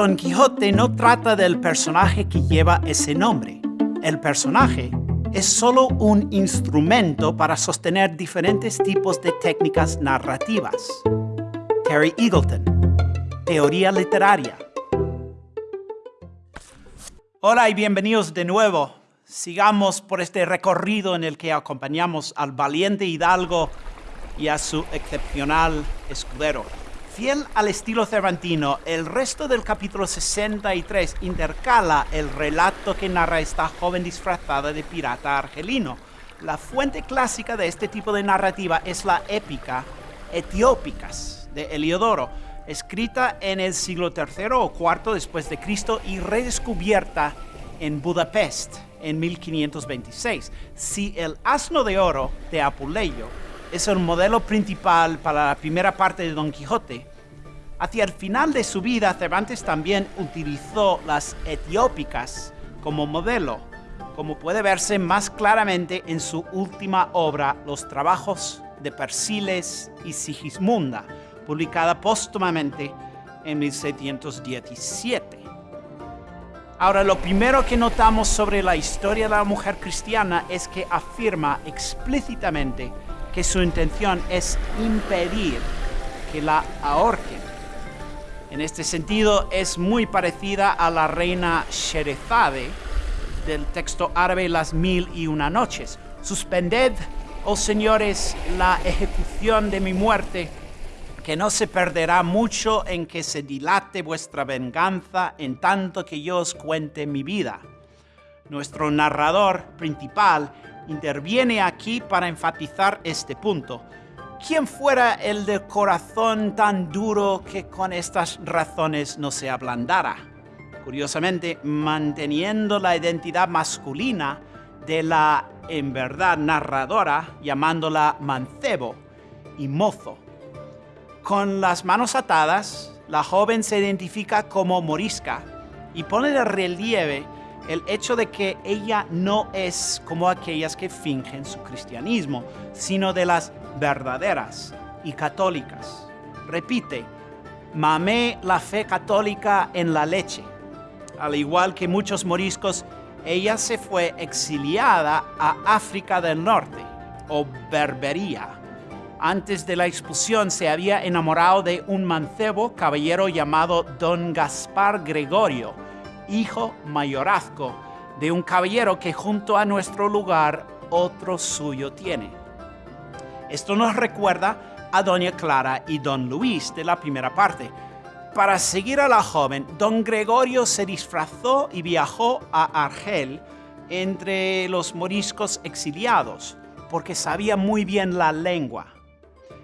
Don Quijote no trata del personaje que lleva ese nombre. El personaje es solo un instrumento para sostener diferentes tipos de técnicas narrativas. Terry Eagleton, Teoría Literaria. Hola y bienvenidos de nuevo. Sigamos por este recorrido en el que acompañamos al valiente hidalgo y a su excepcional escudero. Fiel al estilo cervantino, el resto del capítulo 63 intercala el relato que narra esta joven disfrazada de pirata argelino. La fuente clásica de este tipo de narrativa es la épica Etiópicas de Heliodoro, escrita en el siglo III o IV después de Cristo y redescubierta en Budapest en 1526. Si el asno de oro de Apuleyo es el modelo principal para la primera parte de Don Quijote. Hacia el final de su vida, Cervantes también utilizó las etiópicas como modelo, como puede verse más claramente en su última obra, Los trabajos de Persiles y Sigismunda, publicada póstumamente en 1717. Ahora, lo primero que notamos sobre la historia de la mujer cristiana es que afirma explícitamente que su intención es impedir que la ahorquen. En este sentido, es muy parecida a la reina Sherezade del texto árabe Las Mil y Una Noches. Suspended, oh señores, la ejecución de mi muerte, que no se perderá mucho en que se dilate vuestra venganza en tanto que yo os cuente mi vida. Nuestro narrador principal interviene aquí para enfatizar este punto. ¿Quién fuera el de corazón tan duro que con estas razones no se ablandara? Curiosamente, manteniendo la identidad masculina de la, en verdad, narradora, llamándola mancebo y mozo. Con las manos atadas, la joven se identifica como morisca y pone de relieve el hecho de que ella no es como aquellas que fingen su cristianismo, sino de las verdaderas y católicas. Repite, mamé la fe católica en la leche. Al igual que muchos moriscos, ella se fue exiliada a África del Norte o Berbería. Antes de la expulsión se había enamorado de un mancebo caballero llamado Don Gaspar Gregorio, hijo mayorazgo de un caballero que junto a nuestro lugar otro suyo tiene. Esto nos recuerda a Doña Clara y Don Luis de la primera parte. Para seguir a la joven, Don Gregorio se disfrazó y viajó a Argel entre los moriscos exiliados, porque sabía muy bien la lengua.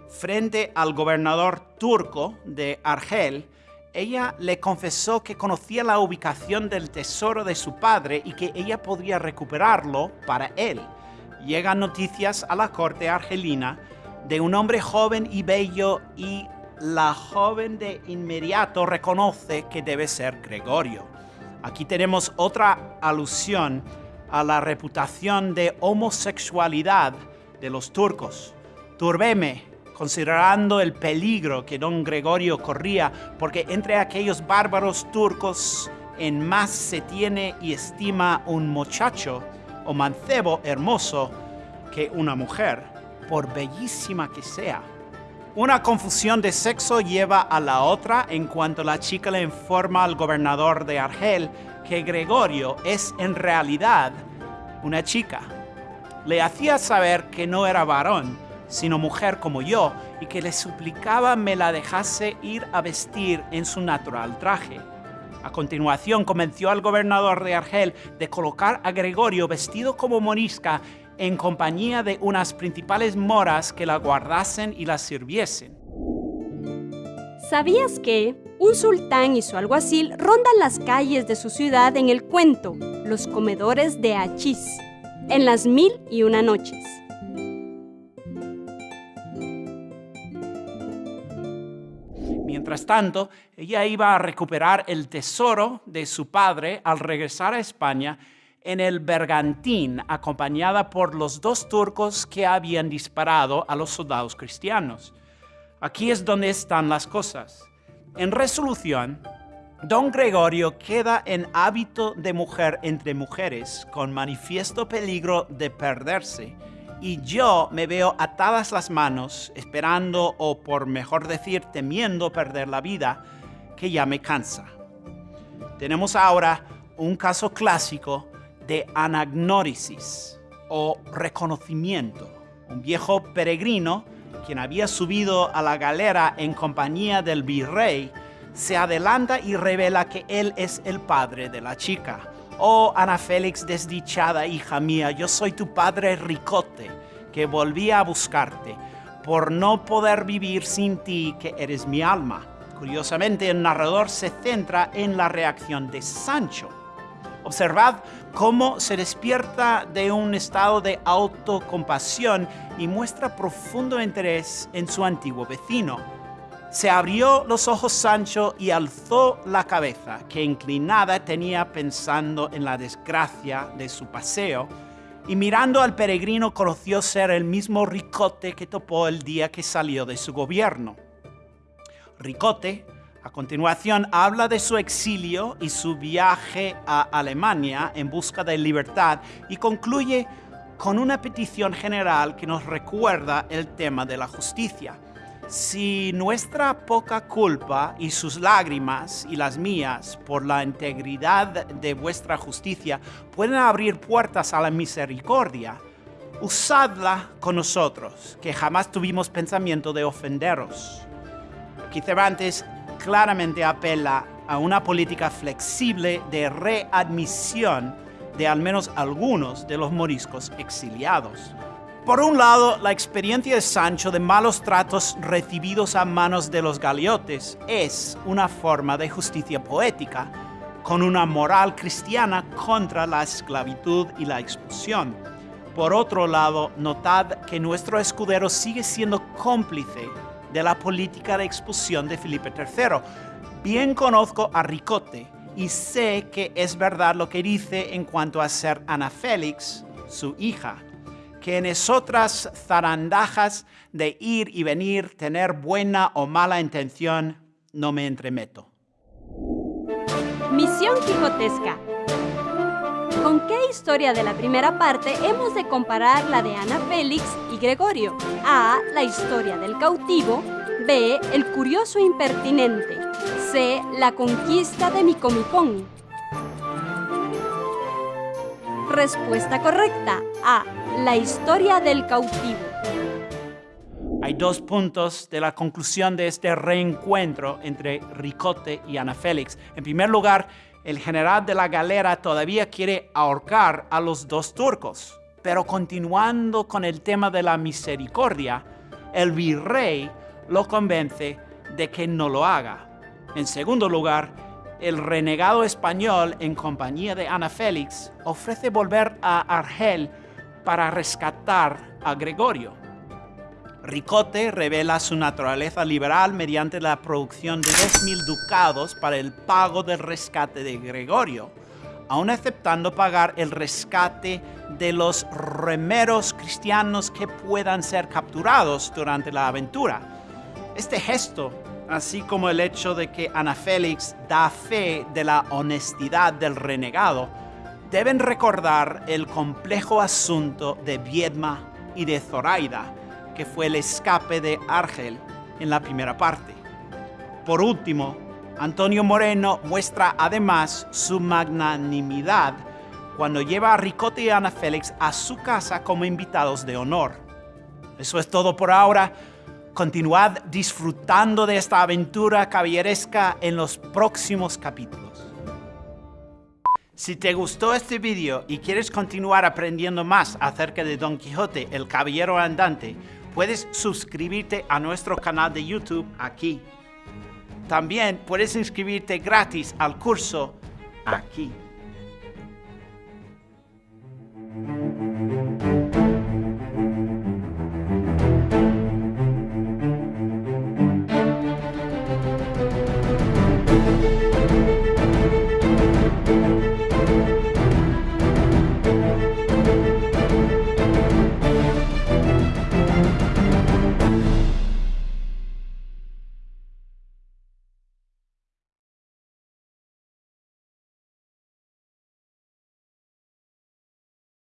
Frente al gobernador turco de Argel, ella le confesó que conocía la ubicación del tesoro de su padre y que ella podría recuperarlo para él. Llegan noticias a la corte argelina de un hombre joven y bello y la joven de inmediato reconoce que debe ser Gregorio. Aquí tenemos otra alusión a la reputación de homosexualidad de los turcos. Turbeme, considerando el peligro que don Gregorio corría, porque entre aquellos bárbaros turcos en más se tiene y estima un muchacho o mancebo hermoso que una mujer, por bellísima que sea. Una confusión de sexo lleva a la otra en cuanto la chica le informa al gobernador de Argel que Gregorio es en realidad una chica. Le hacía saber que no era varón, sino mujer como yo, y que le suplicaba me la dejase ir a vestir en su natural traje. A continuación convenció al gobernador de Argel de colocar a Gregorio vestido como morisca en compañía de unas principales moras que la guardasen y la sirviesen. ¿Sabías que un sultán y su alguacil rondan las calles de su ciudad en el cuento Los comedores de Achís, en las mil y una noches? Mientras tanto, ella iba a recuperar el tesoro de su padre al regresar a España en el bergantín, acompañada por los dos turcos que habían disparado a los soldados cristianos. Aquí es donde están las cosas. En resolución, Don Gregorio queda en hábito de mujer entre mujeres, con manifiesto peligro de perderse, y yo me veo atadas las manos, esperando o por mejor decir temiendo perder la vida, que ya me cansa. Tenemos ahora un caso clásico de anagnórisis o reconocimiento. Un viejo peregrino, quien había subido a la galera en compañía del virrey, se adelanta y revela que él es el padre de la chica. Oh, Ana Félix, desdichada hija mía, yo soy tu padre Ricote, que volvía a buscarte, por no poder vivir sin ti, que eres mi alma. Curiosamente, el narrador se centra en la reacción de Sancho. Observad cómo se despierta de un estado de autocompasión y muestra profundo interés en su antiguo vecino se abrió los ojos Sancho y alzó la cabeza, que inclinada tenía pensando en la desgracia de su paseo, y mirando al peregrino conoció ser el mismo Ricote que topó el día que salió de su gobierno. Ricote, a continuación, habla de su exilio y su viaje a Alemania en busca de libertad y concluye con una petición general que nos recuerda el tema de la justicia si nuestra poca culpa y sus lágrimas y las mías por la integridad de vuestra justicia pueden abrir puertas a la misericordia, usadla con nosotros, que jamás tuvimos pensamiento de ofenderos. Aquí Cervantes claramente apela a una política flexible de readmisión de al menos algunos de los moriscos exiliados. Por un lado, la experiencia de Sancho de malos tratos recibidos a manos de los galiotes es una forma de justicia poética, con una moral cristiana contra la esclavitud y la expulsión. Por otro lado, notad que nuestro escudero sigue siendo cómplice de la política de expulsión de Felipe III. Bien conozco a Ricote y sé que es verdad lo que dice en cuanto a ser Ana Félix, su hija que en esotras zarandajas de ir y venir, tener buena o mala intención, no me entremeto. Misión Quijotesca. ¿Con qué historia de la primera parte hemos de comparar la de Ana Félix y Gregorio? A. La historia del cautivo. B. El curioso impertinente. C. La conquista de Micomicón. Respuesta correcta. A. La historia del cautivo. Hay dos puntos de la conclusión de este reencuentro entre Ricote y Ana Félix. En primer lugar, el general de la galera todavía quiere ahorcar a los dos turcos. Pero continuando con el tema de la misericordia, el virrey lo convence de que no lo haga. En segundo lugar, el renegado español, en compañía de Ana Félix, ofrece volver a Argel para rescatar a Gregorio. Ricote revela su naturaleza liberal mediante la producción de 2.000 ducados para el pago del rescate de Gregorio, aun aceptando pagar el rescate de los remeros cristianos que puedan ser capturados durante la aventura. Este gesto así como el hecho de que Ana Félix da fe de la honestidad del renegado, deben recordar el complejo asunto de Viedma y de Zoraida, que fue el escape de Argel en la primera parte. Por último, Antonio Moreno muestra además su magnanimidad cuando lleva a Ricote y Ana Félix a su casa como invitados de honor. Eso es todo por ahora. Continuad disfrutando de esta aventura caballeresca en los próximos capítulos. Si te gustó este vídeo y quieres continuar aprendiendo más acerca de Don Quijote, el caballero andante, puedes suscribirte a nuestro canal de YouTube aquí. También puedes inscribirte gratis al curso aquí.